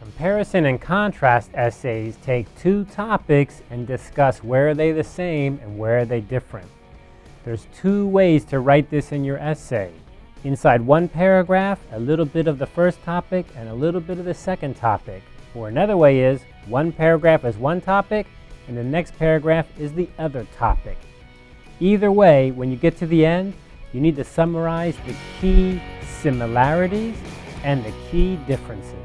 Comparison and contrast essays take two topics and discuss where are they the same and where are they different. There's two ways to write this in your essay. Inside one paragraph, a little bit of the first topic and a little bit of the second topic. Or another way is, one paragraph is one topic and the next paragraph is the other topic. Either way, when you get to the end, you need to summarize the key similarities and the key differences.